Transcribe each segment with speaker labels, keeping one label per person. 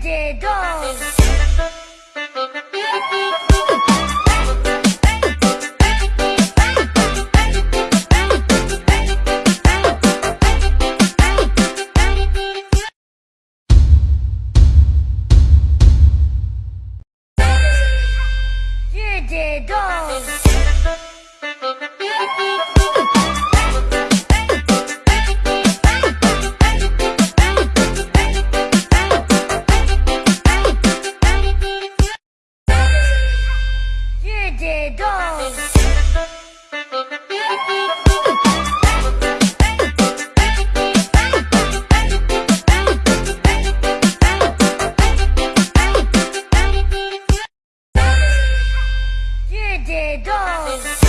Speaker 1: dedos. dedos. dedos. dedos.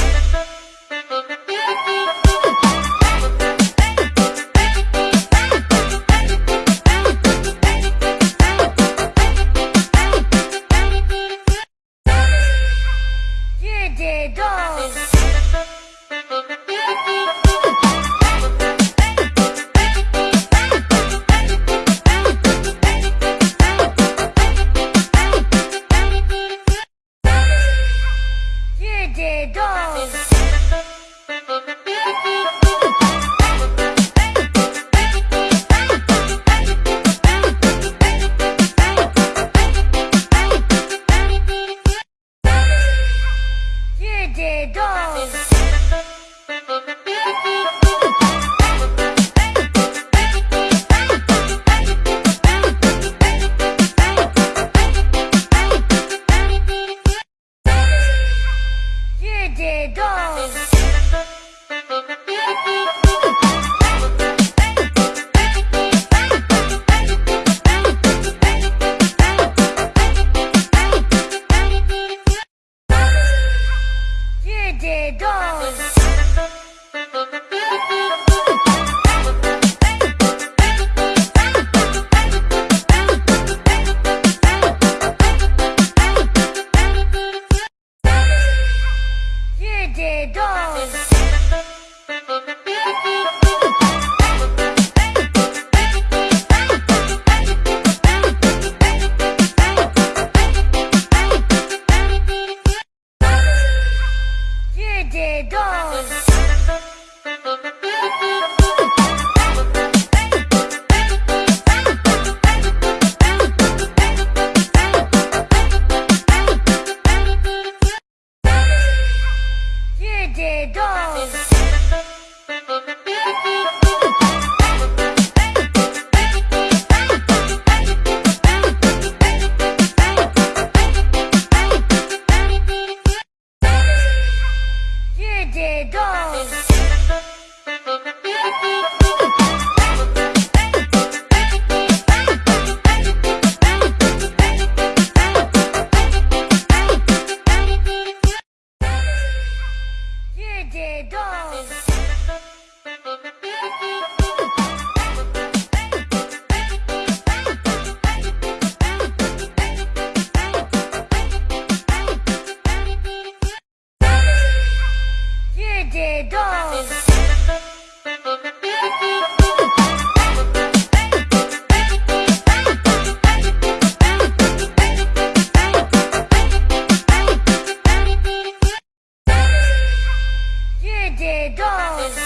Speaker 1: it goes. Here it goes. it goes. Here it goes. de dos. de dos.